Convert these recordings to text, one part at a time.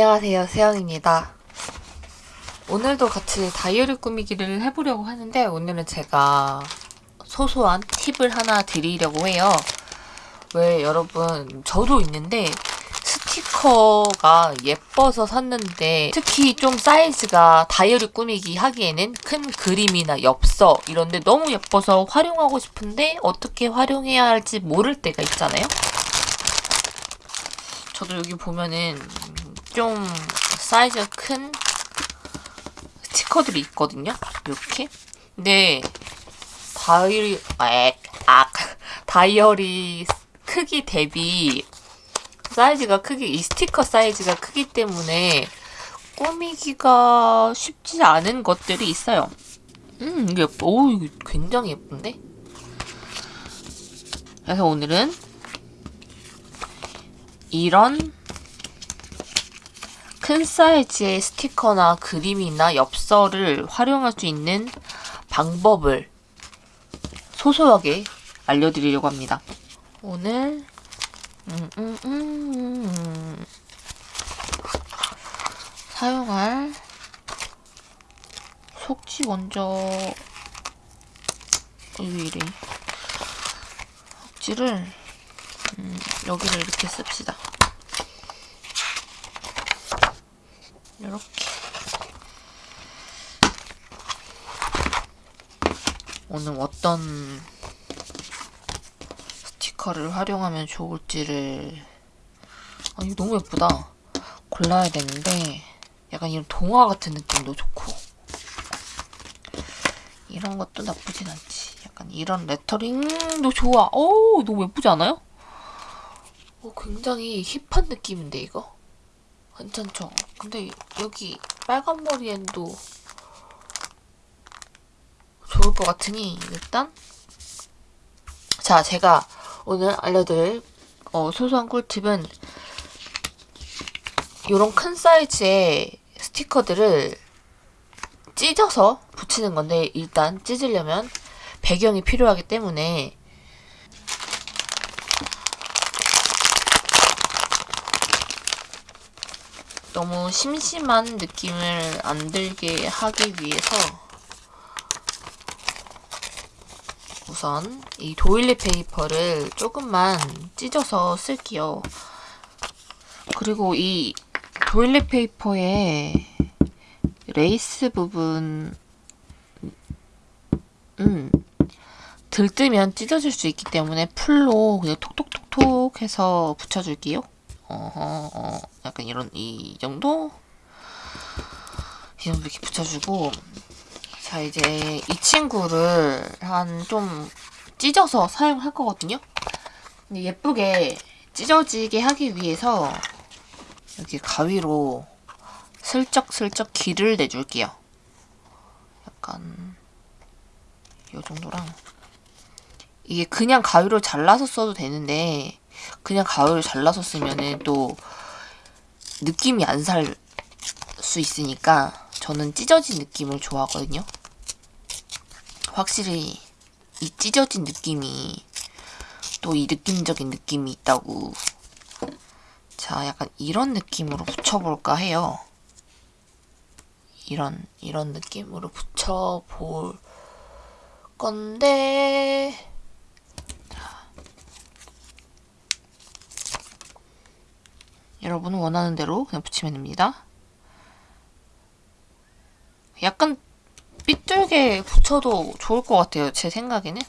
안녕하세요 세영입니다. 오늘도 같이 다이어리 꾸미기를 해보려고 하는데 오늘은 제가 소소한 팁을 하나 드리려고 해요. 왜 여러분 저도 있는데 스티커가 예뻐서 샀는데 특히 좀 사이즈가 다이어리 꾸미기 하기에는 큰 그림이나 엽서 이런데 너무 예뻐서 활용하고 싶은데 어떻게 활용해야 할지 모를 때가 있잖아요. 저도 여기 보면은 좀 사이즈가 큰 스티커들이 있거든요. 이렇게. 근데 다이어리 액, 악, 다이어리 크기 대비 사이즈가 크기 이 스티커 사이즈가 크기 때문에 꾸미기가 쉽지 않은 것들이 있어요. 음, 이게 예뻐. 오, 이거 굉장히 예쁜데? 그래서 오늘은 이런 큰 사이즈의 스티커나 그림이나 엽서를 활용할 수 있는 방법을 소소하게 알려드리려고 합니다. 오늘 음, 음, 음, 사용할 속지 먼저 왜 이래 속지를 음, 여기를 이렇게 씁시다. 이렇게. 오늘 어떤 스티커를 활용하면 좋을지를. 아 이거 너무 예쁘다. 골라야 되는데 약간 이런 동화 같은 느낌도 좋고. 이런 것도 나쁘진 않지. 약간 이런 레터링도 좋아. 오 너무 예쁘지 않아요? 오, 굉장히 힙한 느낌인데 이거? 괜찮죠? 근데 여기 빨간 머리엔도 좋을 것 같으니 일단? 자 제가 오늘 알려드릴 어, 소소한 꿀팁은 이런 큰 사이즈의 스티커들을 찢어서 붙이는 건데 일단 찢으려면 배경이 필요하기 때문에 너무 심심한 느낌을 안 들게 하기 위해서 우선 이 도일리 페이퍼를 조금만 찢어서 쓸게요. 그리고 이 doily paper의 레이스 부분 음 들뜨면 찢어질 수 있기 때문에 풀로 그냥 톡톡톡톡 해서 붙여줄게요. 어허, 어, 약간 이런, 이 정도? 이 정도 이렇게 붙여주고, 자, 이제 이 친구를 한 좀 찢어서 사용할 거거든요? 근데 예쁘게 찢어지게 하기 위해서 이렇게 가위로 슬쩍슬쩍 길을 내줄게요. 약간, 이 정도랑. 이게 그냥 가위로 잘라서 써도 되는데, 그냥 가위를 잘라서 쓰면은 또 느낌이 안 살 수 있으니까 저는 찢어진 느낌을 좋아하거든요. 확실히 이 찢어진 느낌이 또 이 느낌적인 느낌이 있다고 자 약간 이런 느낌으로 붙여볼까 해요. 이런 이런 느낌으로 붙여볼 건데 여러분은 원하는 대로 그냥 붙이면 됩니다. 약간 삐뚤게 붙여도 좋을 것 같아요. 제 생각에는.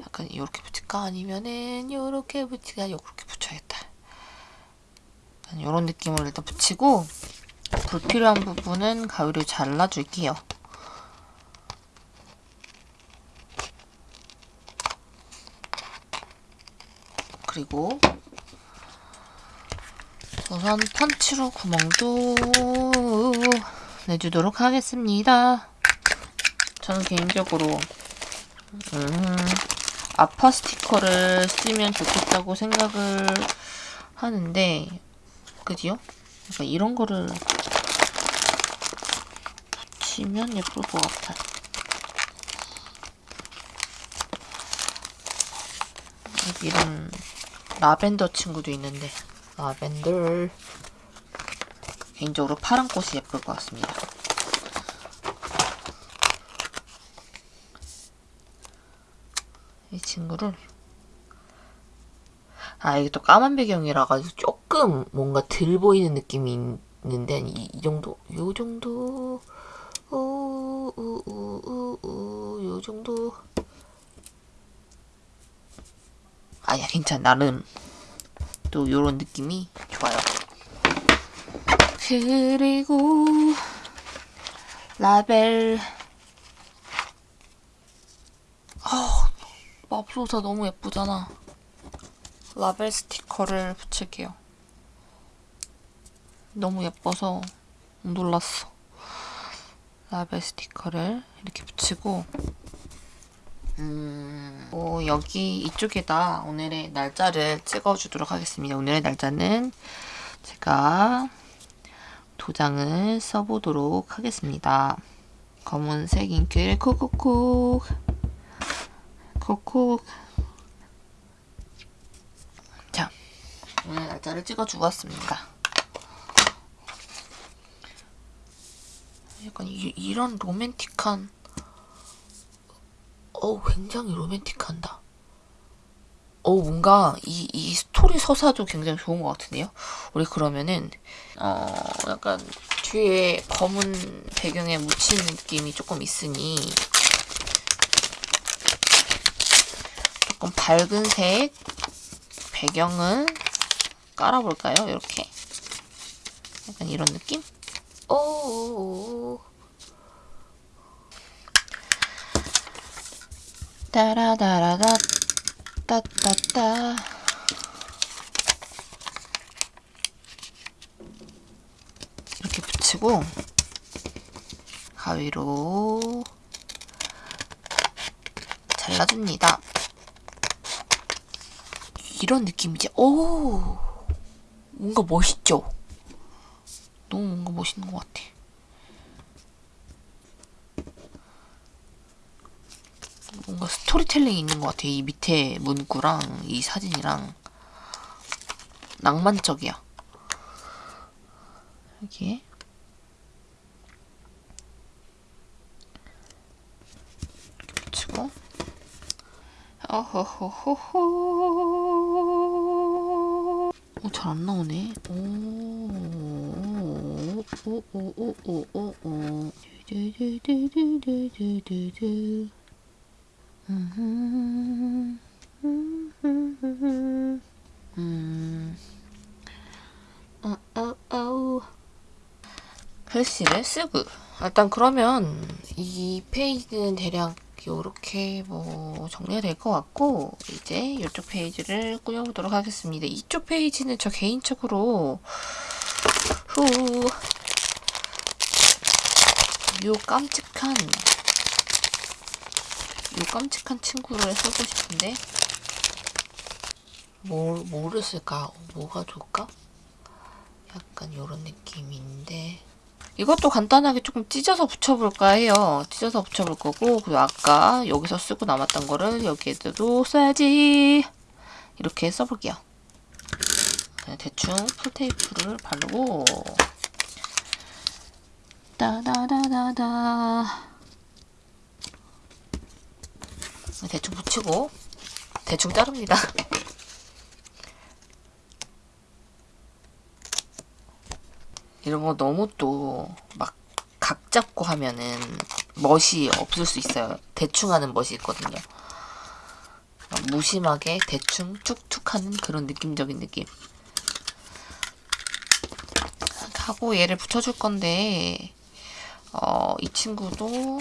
약간 이렇게 붙일까? 아니면은 이렇게 붙일까? 이렇게 붙여야겠다. 이런 느낌으로 일단 붙이고 불필요한 부분은 가위로 잘라줄게요. 그리고 우선 펀치로 구멍도 내주도록 하겠습니다. 저는 개인적으로 음, 아파 스티커를 쓰면 좋겠다고 생각을 하는데 그지요? 그러니까 이런 거를 붙이면 예쁠 것 같아. 이런 라벤더 친구도 있는데. 라벤더. 개인적으로 파란 꽃이 예쁠 것 같습니다. 이 친구를. 아 이게 또 까만 배경이라 가지고 조금 뭔가 들 보이는 느낌이 있는데 이, 이 정도 요 정도. 오오오오오 요 정도 아니야 괜찮아. 나름 또 요런 느낌이 좋아요. 그리고 라벨. 아 맙소사 너무 예쁘잖아. 라벨 스티커를 붙일게요. 너무 예뻐서 놀랐어. 라벨 스티커를 이렇게 붙이고 음, 어, 여기 이쪽에다 오늘의 날짜를 찍어주도록 하겠습니다. 오늘의 날짜는 제가 도장을 써보도록 하겠습니다. 검은색 잉크를 콕콕콕 콕콕 자, 오늘 날짜를 찍어주고 왔습니다. 약간 이, 이런 로맨틱한 어 굉장히 로맨틱한다. 어 뭔가 이, 이 스토리 서사도 굉장히 좋은 것 같은데요. 우리 그러면은 어 약간 뒤에 검은 배경에 묻히는 느낌이 조금 있으니 조금 밝은 색 배경은 깔아볼까요? 이렇게 약간 이런 느낌? 오. 따라다라다 따따따 이렇게 붙이고 가위로 잘라줍니다. 이런 느낌이지. 오 뭔가 멋있죠? 너무 뭔가 멋있는 것 같아. 뭔가 스토리텔링이 있는 것 같아. 이 밑에 문구랑 이 사진이랑 낭만적이야. 여기 이렇게 붙이고 어허허허허 잘안 나오네. 오, 오, 오, 오, 오, 오, 오. 두 두두두두두두두. 음, 어, 어, 어. 글씨를 쓰고 일단 그러면 이 페이지는 대략 이렇게 뭐 정리가 될 것 같고 이제 이쪽 페이지를 꾸며보도록 하겠습니다. 이쪽 페이지는 저 개인적으로 후요 깜찍한 요 깜찍한 친구를 쓰고 싶은데 뭘, 뭐를 쓸까? 뭐가 좋을까? 약간 요런 느낌인데 이것도 간단하게 조금 찢어서 붙여볼까 해요. 찢어서 붙여볼 거고 그리고 아까 여기서 쓰고 남았던 거를 여기에도 써야지 이렇게 써볼게요. 네, 대충 풀테이프를 바르고 따다다다다 대충 붙이고 대충 자릅니다. 이런 거 너무 또 막 각 잡고 하면은 멋이 없을 수 있어요. 대충 하는 멋이 있거든요. 무심하게 대충 툭툭 하는 그런 느낌적인 느낌. 하고 얘를 붙여줄 건데 어, 이 친구도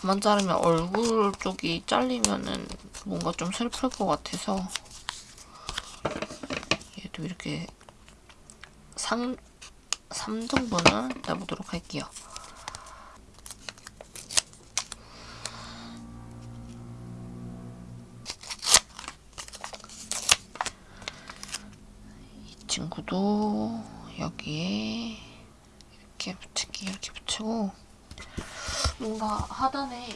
밥만 자르면 얼굴 쪽이 잘리면은 뭔가 좀 슬플 것 같아서 얘도 이렇게 상, 3등분을 내보도록 할게요. 이 친구도 여기에 이렇게 붙이기 이렇게 붙이고 뭔가 하단에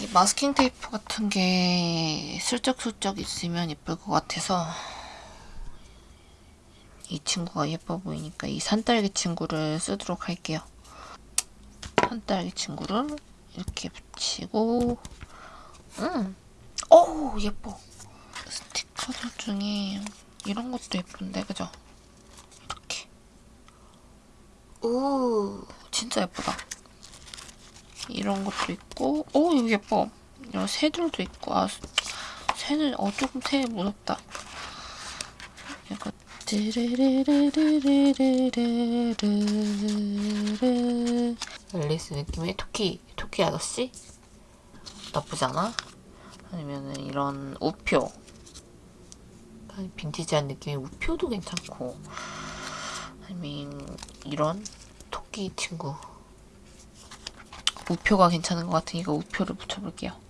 이 마스킹 테이프 같은 게 슬쩍슬쩍 있으면 예쁠 것 같아서 이 친구가 예뻐 보이니까 이 산딸기 친구를 쓰도록 할게요. 산딸기 친구를 이렇게 붙이고 음, 오 예뻐. 스티커들 중에 이런 것도 예쁜데 그죠? 이렇게 오 진짜 예쁘다. 이런 것도 있고 오 이거 예뻐. 이런 새들도 있고 아 새는 어 조금 새 무섭다. 이거 르르르르르르르르 앨리스 느낌의 토끼 토끼 아저씨 나쁘지 않아? 아니면은 이런 우표 빈티지한 느낌의 우표도 괜찮고 아니면 이런 토끼 친구 우표가 괜찮은 것 같으니까 우표를 붙여볼게요.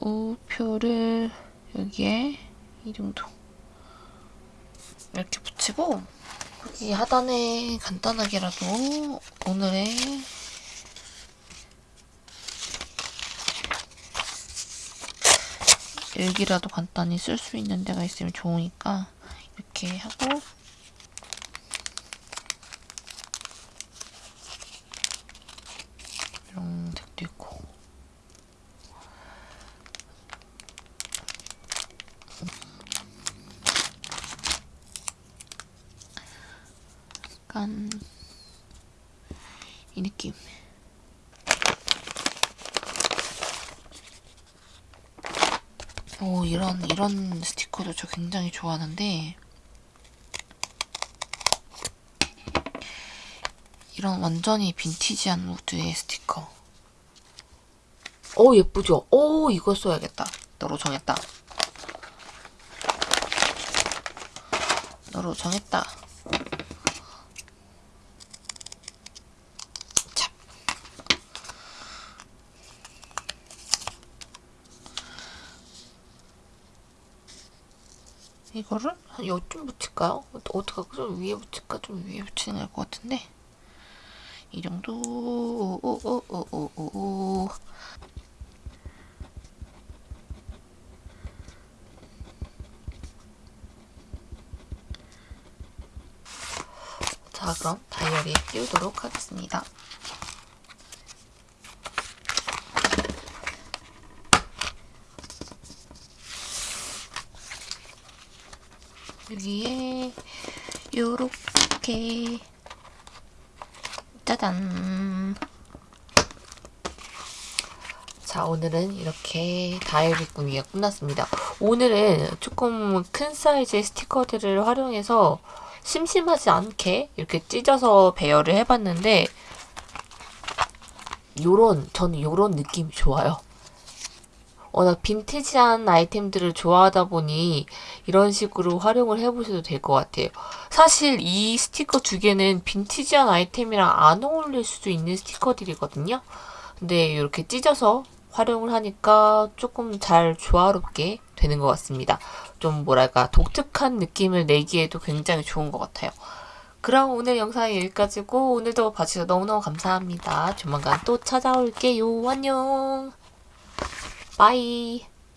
우표를 여기에 이 정도 이렇게 붙이고 여기 하단에 간단하게라도 오늘의 일기라도 간단히 쓸 수 있는 데가 있으면 좋으니까 이렇게 하고. 이런 색도 있고. 약간 이 느낌 오 이런 이런 스티커도 저 굉장히 좋아하는데. 이런 완전히 빈티지한 우드의 스티커. 오 예쁘죠? 오 이거 써야겠다. 너로 정했다. 너로 정했다 이거를 한 요쯤 붙일까요? 어떡하고 좀 위에 붙일까? 좀 위에 붙이는 것 같은데 이 정도 오오오오오오 자 그럼 다이어리에 띄우도록 하겠습니다. 여기에 요렇게 짜잔 자 오늘은 이렇게 다이어리 꾸미기가 끝났습니다. 오늘은 조금 큰 사이즈의 스티커들을 활용해서 심심하지 않게 이렇게 찢어서 배열을 해봤는데 요런 저는 요런 느낌이 좋아요. 워낙 빈티지한 아이템들을 좋아하다 보니 이런 식으로 활용을 해보셔도 될 것 같아요. 사실 이 스티커 두 개는 빈티지한 아이템이랑 안 어울릴 수도 있는 스티커들이거든요. 근데 이렇게 찢어서 활용을 하니까 조금 잘 조화롭게 되는 것 같습니다. 좀 뭐랄까 독특한 느낌을 내기에도 굉장히 좋은 것 같아요. 그럼 오늘 영상은 여기까지고 오늘도 봐주셔서 너무너무 감사합니다. 조만간 또 찾아올게요. 안녕. Bye.